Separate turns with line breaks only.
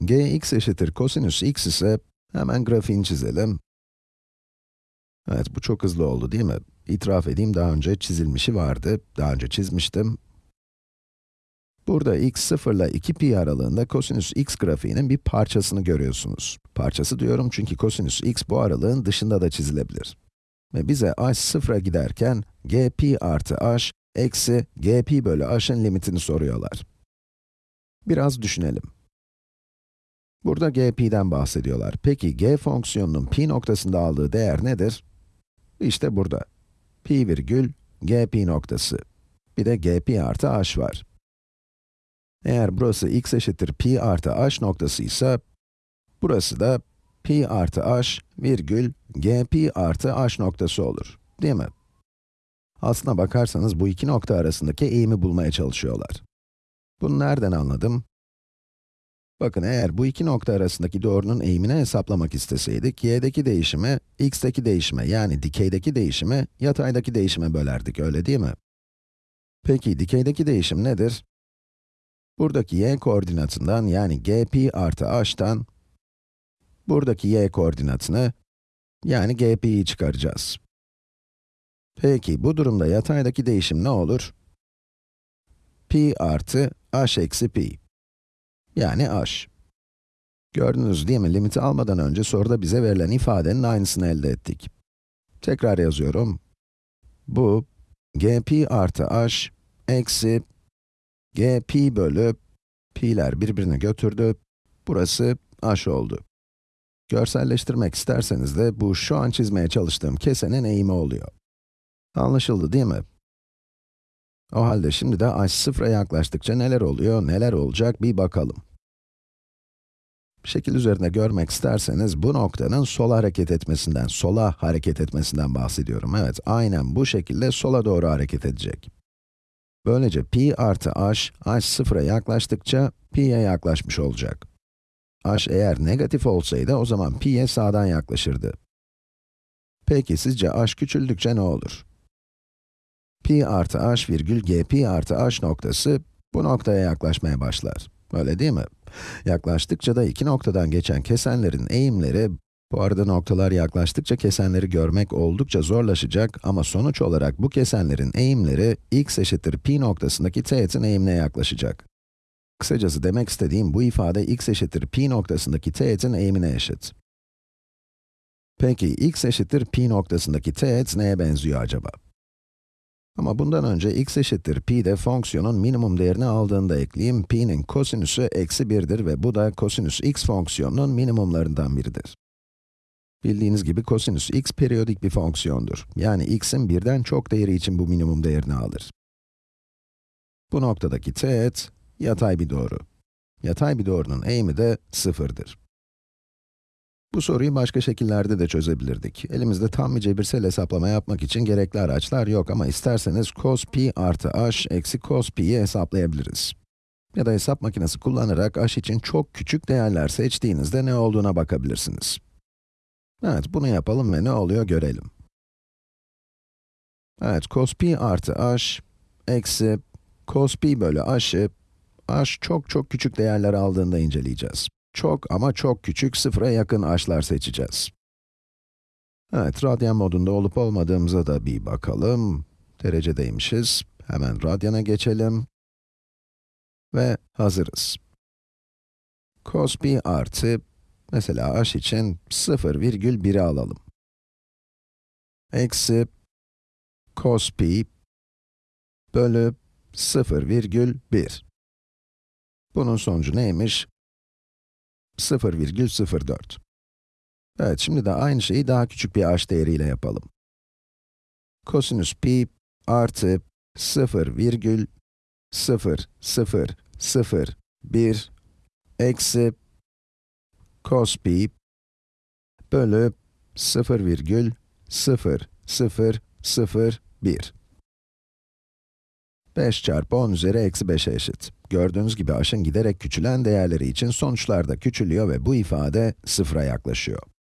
gx eşittir kosinüs x ise, hemen grafiğini çizelim. Evet, bu çok hızlı oldu değil mi? İtiraf edeyim, daha önce çizilmişi vardı, daha önce çizmiştim. Burada x 0 ile 2 pi aralığında kosinüs x grafiğinin bir parçasını görüyorsunuz. Parçası diyorum çünkü kosinüs x bu aralığın dışında da çizilebilir. Ve bize h 0'a giderken g pi artı h eksi g pi bölü h'ın limitini soruyorlar. Biraz düşünelim. Burada g pi'den bahsediyorlar. Peki g fonksiyonunun pi noktasında aldığı değer nedir? İşte burada. pi virgül g pi noktası. Bir de g pi artı h var. Eğer burası x eşittir pi artı h noktası ise, burası da pi artı h virgül g pi artı h noktası olur. Değil mi? Aslına bakarsanız bu iki nokta arasındaki eğimi bulmaya çalışıyorlar. Bunu nereden anladım? Bakın eğer bu iki nokta arasındaki doğrunun eğimini hesaplamak isteseydik, y'deki değişimi, x'teki değişime yani dikeydeki değişimi, yataydaki değişime bölerdik, öyle değil mi? Peki dikeydeki değişim nedir? Buradaki y koordinatından yani g pi artı h'tan, buradaki y koordinatını, yani g pi'yi çıkaracağız. Peki, bu durumda yataydaki değişim ne olur? pi artı h eksi pi. Yani h. Gördünüz değil mi? Limiti almadan önce soruda bize verilen ifadenin aynısını elde ettik. Tekrar yazıyorum. Bu, g pi artı h eksi g pi bölü pi'ler birbirini götürdü. Burası h oldu. Görselleştirmek isterseniz de bu şu an çizmeye çalıştığım kesenin eğimi oluyor. Anlaşıldı değil mi? O halde şimdi de h sıfıra yaklaştıkça neler oluyor, neler olacak bir bakalım. Şekil üzerinde görmek isterseniz bu noktanın sola hareket etmesinden, sola hareket etmesinden bahsediyorum. Evet, aynen bu şekilde sola doğru hareket edecek. Böylece pi artı h, h sıfıra yaklaştıkça pi'ye yaklaşmış olacak. h eğer negatif olsaydı o zaman pi'ye sağdan yaklaşırdı. Peki sizce h küçüldükçe ne olur? pi artı h virgül g pi artı h noktası bu noktaya yaklaşmaya başlar. Öyle değil mi? Yaklaştıkça da iki noktadan geçen kesenlerin eğimleri, bu arada noktalar yaklaştıkça kesenleri görmek oldukça zorlaşacak ama sonuç olarak bu kesenlerin eğimleri x eşittir pi noktasındaki teğetin eğimine yaklaşacak. Kısacası demek istediğim bu ifade x eşittir pi noktasındaki teğetin eğimine eşit. Peki x eşittir pi noktasındaki teğet neye benziyor acaba? Ama bundan önce x eşittir pi de fonksiyonun minimum değerini aldığında ekleyeyim. pi'nin kosinüsü eksi 1'dir ve bu da kosinüs x fonksiyonunun minimumlarından biridir. Bildiğiniz gibi kosinüs x periyodik bir fonksiyondur. Yani x'in birden çok değeri için bu minimum değerini alır. Bu noktadaki teğet, yatay bir doğru. Yatay bir doğrunun eğimi de sıfırdır. Bu soruyu başka şekillerde de çözebilirdik. Elimizde tam bir cebirsel hesaplama yapmak için gerekli araçlar yok ama isterseniz cos pi artı h eksi cos pi'yi hesaplayabiliriz. Ya da hesap makinesi kullanarak h için çok küçük değerler seçtiğinizde ne olduğuna bakabilirsiniz. Evet, bunu yapalım ve ne oluyor görelim. Evet, cos pi artı h eksi cos pi bölü h'ı h çok çok küçük değerler aldığında inceleyeceğiz. Çok ama çok küçük sıfıra yakın h'lar seçeceğiz. Evet, radyan modunda olup olmadığımıza da bir bakalım. Derecedeymişiz. Hemen radyana geçelim. Ve hazırız. Cos pi artı, mesela h için 0,1'i alalım. Eksi cos pi bölü 0,1. Bunun sonucu neymiş? 0,04. Evet, şimdi de aynı şeyi daha küçük bir h değeriyle yapalım. Kosinüs pi artı 0,0001 eksi cos pi bölü 0,0001. 5 çarpı 10 üzeri eksi 5'e eşit. Gördüğünüz gibi h'ın giderek küçülen değerleri için sonuçlar da küçülüyor ve bu ifade sıfıra yaklaşıyor.